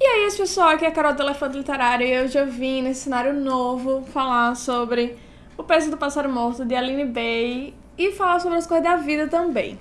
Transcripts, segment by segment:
E aí, esse pessoal, aqui é a Carol do Elefante Literário e hoje eu vim nesse cenário novo falar sobre O Peso do Pássaro Morto, de Aline Bay, e falar sobre as coisas da vida também.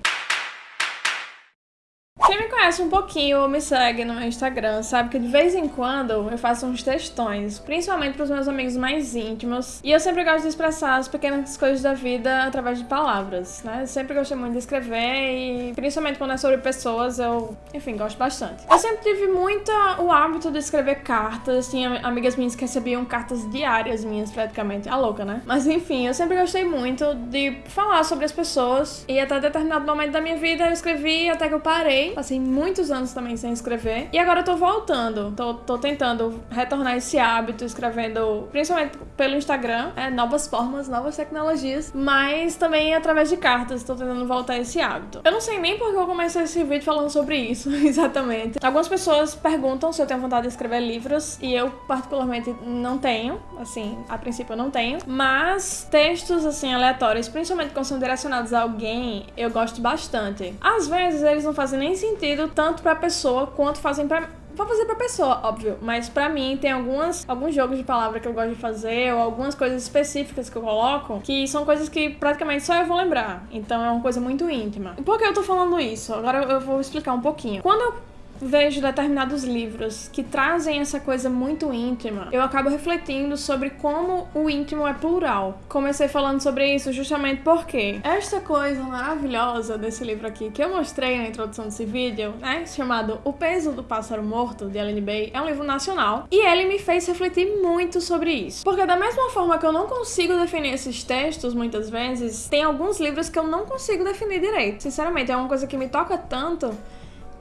Conhece um pouquinho ou me segue no meu Instagram sabe que de vez em quando eu faço uns textões, principalmente para os meus amigos mais íntimos, e eu sempre gosto de expressar as pequenas coisas da vida através de palavras, né? Eu sempre gostei muito de escrever e principalmente quando é sobre pessoas, eu, enfim, gosto bastante. Eu sempre tive muito o hábito de escrever cartas, tinha amigas minhas que recebiam cartas diárias minhas praticamente, a louca, né? Mas enfim, eu sempre gostei muito de falar sobre as pessoas e até determinado momento da minha vida eu escrevi até que eu parei Passei muitos anos também sem escrever. E agora eu tô voltando. Tô, tô tentando retornar esse hábito, escrevendo principalmente pelo Instagram, é, novas formas, novas tecnologias, mas também através de cartas. Tô tentando voltar esse hábito. Eu não sei nem porque eu comecei esse vídeo falando sobre isso, exatamente. Algumas pessoas perguntam se eu tenho vontade de escrever livros, e eu, particularmente, não tenho. Assim, a princípio eu não tenho. Mas textos, assim, aleatórios, principalmente quando são direcionados a alguém, eu gosto bastante. Às vezes eles não fazem nem sentido tanto pra pessoa quanto fazem pra Vou fazer pra pessoa, óbvio, mas pra mim tem algumas, alguns jogos de palavra que eu gosto de fazer, ou algumas coisas específicas que eu coloco, que são coisas que praticamente só eu vou lembrar. Então é uma coisa muito íntima. Por que eu tô falando isso? Agora eu vou explicar um pouquinho. Quando eu vejo determinados livros que trazem essa coisa muito íntima, eu acabo refletindo sobre como o íntimo é plural. Comecei falando sobre isso justamente porque esta coisa maravilhosa desse livro aqui que eu mostrei na introdução desse vídeo, né, chamado O Peso do Pássaro Morto, de Ellen Bay, é um livro nacional e ele me fez refletir muito sobre isso. Porque da mesma forma que eu não consigo definir esses textos muitas vezes, tem alguns livros que eu não consigo definir direito. Sinceramente, é uma coisa que me toca tanto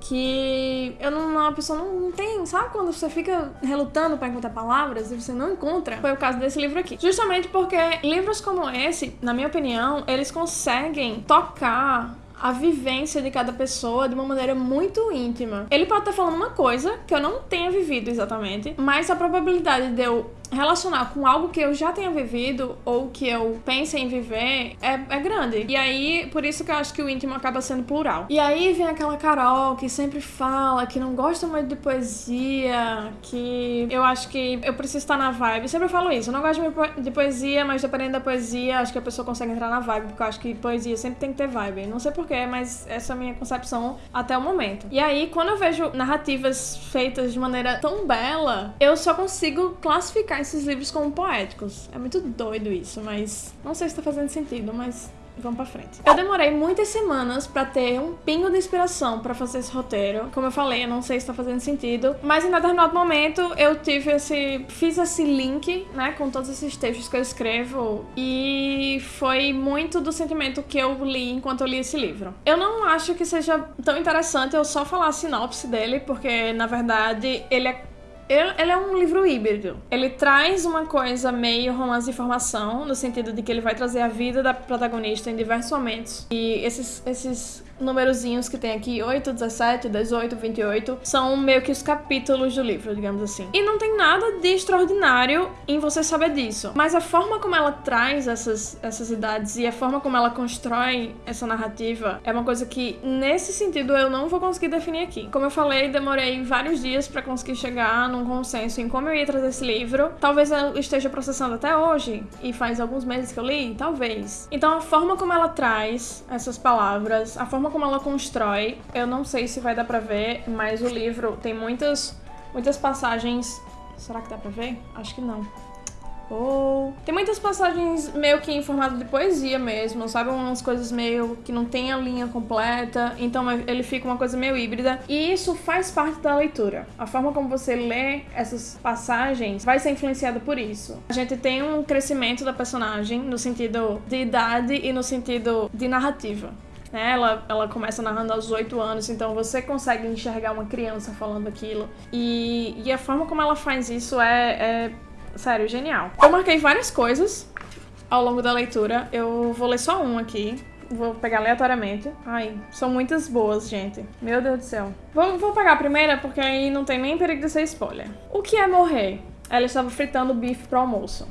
que eu não, a pessoa não, não, tem, sabe quando você fica relutando para encontrar palavras e você não encontra? Foi o caso desse livro aqui. Justamente porque livros como esse, na minha opinião, eles conseguem tocar a vivência de cada pessoa de uma maneira muito íntima. Ele pode estar falando uma coisa que eu não tenha vivido exatamente, mas a probabilidade de eu relacionar com algo que eu já tenha vivido ou que eu pense em viver é, é grande. E aí, por isso que eu acho que o íntimo acaba sendo plural. E aí vem aquela Carol que sempre fala que não gosta muito de poesia, que eu acho que eu preciso estar na vibe. Eu sempre falo isso, eu não gosto de poesia, mas dependendo da poesia, acho que a pessoa consegue entrar na vibe, porque eu acho que poesia sempre tem que ter vibe. Não sei porquê, mas essa é a minha concepção até o momento. E aí, quando eu vejo narrativas feitas de maneira tão bela, eu só consigo classificar esses livros como poéticos. É muito doido isso, mas não sei se tá fazendo sentido, mas vamos pra frente. Eu demorei muitas semanas pra ter um pingo de inspiração pra fazer esse roteiro. Como eu falei, eu não sei se tá fazendo sentido, mas em determinado momento eu tive esse... fiz esse link, né, com todos esses textos que eu escrevo e foi muito do sentimento que eu li enquanto eu li esse livro. Eu não acho que seja tão interessante eu só falar a sinopse dele, porque na verdade ele é ele é um livro híbrido. Ele traz uma coisa meio romance de informação, no sentido de que ele vai trazer a vida da protagonista em diversos momentos. E esses, esses numerozinhos que tem aqui, 8, 17, 18, 28, são meio que os capítulos do livro, digamos assim. E não tem nada de extraordinário em você saber disso. Mas a forma como ela traz essas, essas idades e a forma como ela constrói essa narrativa é uma coisa que, nesse sentido, eu não vou conseguir definir aqui. Como eu falei, demorei vários dias para conseguir chegar num consenso em como eu ia trazer esse livro. Talvez eu esteja processando até hoje, e faz alguns meses que eu li, talvez. Então, a forma como ela traz essas palavras, a forma como ela constrói, eu não sei se vai dar pra ver, mas o livro tem muitas, muitas passagens... Será que dá pra ver? Acho que não. Oh. Tem muitas passagens meio que em formato de poesia mesmo, sabe? Umas coisas meio que não tem a linha completa, então ele fica uma coisa meio híbrida. E isso faz parte da leitura. A forma como você lê essas passagens vai ser influenciada por isso. A gente tem um crescimento da personagem no sentido de idade e no sentido de narrativa. Né? Ela, ela começa narrando aos 8 anos, então você consegue enxergar uma criança falando aquilo. E, e a forma como ela faz isso é, é, sério, genial. Eu marquei várias coisas ao longo da leitura. Eu vou ler só um aqui. Vou pegar aleatoriamente. Ai, são muitas boas, gente. Meu Deus do céu. Vou, vou pegar a primeira, porque aí não tem nem perigo de ser spoiler. O que é morrer? Ela estava fritando bife pro almoço.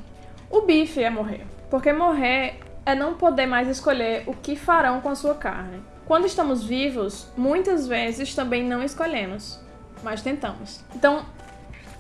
O bife é morrer. Porque morrer é não poder mais escolher o que farão com a sua carne. Quando estamos vivos, muitas vezes também não escolhemos. mas tentamos. Então,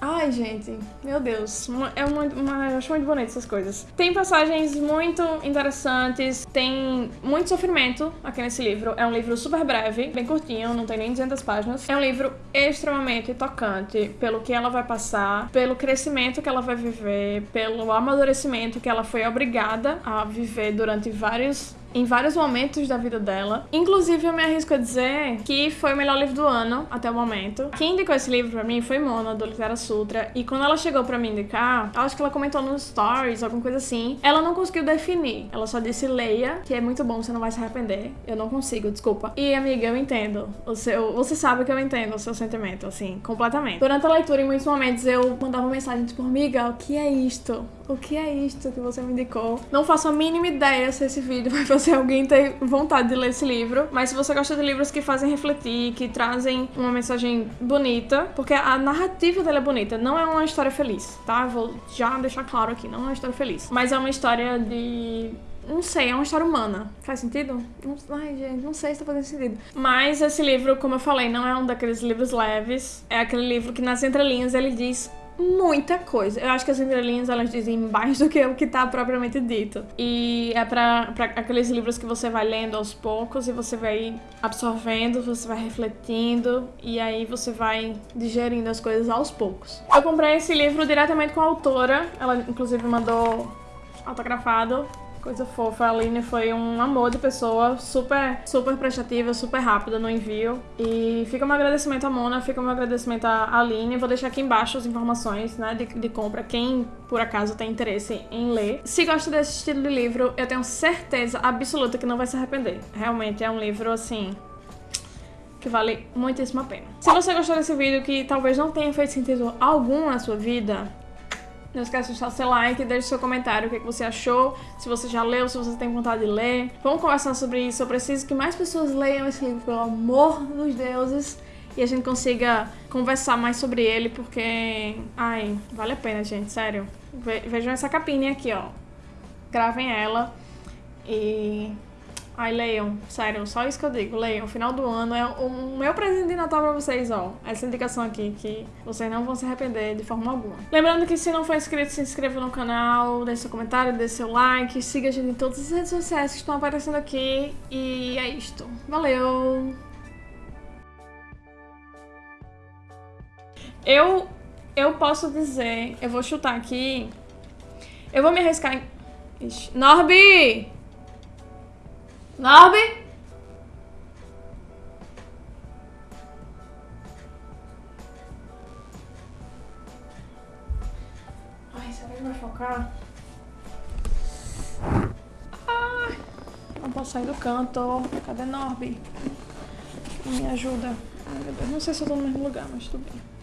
Ai, gente, meu Deus, é muito, eu acho muito bonito essas coisas. Tem passagens muito interessantes, tem muito sofrimento aqui nesse livro. É um livro super breve, bem curtinho, não tem nem 200 páginas. É um livro extremamente tocante pelo que ela vai passar, pelo crescimento que ela vai viver, pelo amadurecimento que ela foi obrigada a viver durante vários em vários momentos da vida dela. Inclusive, eu me arrisco a dizer que foi o melhor livro do ano até o momento. Quem indicou esse livro pra mim foi Mona, do Litera Sutra. E quando ela chegou pra me indicar, acho que ela comentou nos stories, alguma coisa assim. Ela não conseguiu definir. Ela só disse leia, que é muito bom, você não vai se arrepender. Eu não consigo, desculpa. E, amiga, eu entendo. O seu, você sabe que eu entendo o seu sentimento, assim, completamente. Durante a leitura, em muitos momentos, eu mandava mensagem tipo, amiga, o que é isto? O que é isto que você me indicou? Não faço a mínima ideia se esse vídeo vai fazer alguém ter vontade de ler esse livro, mas se você gosta de livros que fazem refletir, que trazem uma mensagem bonita, porque a narrativa dela é bonita, não é uma história feliz, tá? Vou já deixar claro aqui, não é uma história feliz, mas é uma história de não sei, é uma história humana. Faz sentido? Não, ai, gente, não sei se tá fazendo sentido. Mas esse livro, como eu falei, não é um daqueles livros leves. É aquele livro que nas entrelinhas ele diz muita coisa. Eu acho que as entrelinhas elas dizem mais do que o que tá propriamente dito. E é pra aqueles livros que você vai lendo aos poucos e você vai absorvendo, você vai refletindo e aí você vai digerindo as coisas aos poucos. Eu comprei esse livro diretamente com a autora, ela inclusive mandou autografado Coisa fofa. A Aline foi um amor de pessoa, super, super prestativa, super rápida no envio. E fica um agradecimento à Mona, fica um agradecimento à Aline. Vou deixar aqui embaixo as informações né, de, de compra, quem por acaso tem interesse em ler. Se gosta desse estilo de livro, eu tenho certeza absoluta que não vai se arrepender. Realmente é um livro assim que vale muitíssimo a pena. Se você gostou desse vídeo que talvez não tenha feito sentido algum na sua vida, não esquece de deixar seu like, deixe seu comentário, o que, você achou, se você já leu, se você tem vontade de ler. Vamos conversar sobre isso. Eu preciso que mais pessoas leiam esse livro, pelo amor dos deuses, e a gente consiga conversar mais sobre ele, porque, ai, vale a pena, gente, sério. Vejam essa capinha aqui, ó. Gravem ela e Ai, leiam, sério, só isso que eu digo, leiam. Final do ano é o meu presente de Natal pra vocês, ó. Essa indicação aqui, que vocês não vão se arrepender de forma alguma. Lembrando que se não for inscrito, se inscreva no canal, deixe seu comentário, deixe seu like, siga a gente em todas as redes sociais que estão aparecendo aqui. E é isto. Valeu! Eu, eu posso dizer, eu vou chutar aqui, eu vou me arriscar em... Ixi. Norby! Norby? Ai, será que vai focar? Ah, não posso sair do canto. Cadê Norby? Me ajuda. Ai, meu Deus. Não sei se eu tô no mesmo lugar, mas tudo bem.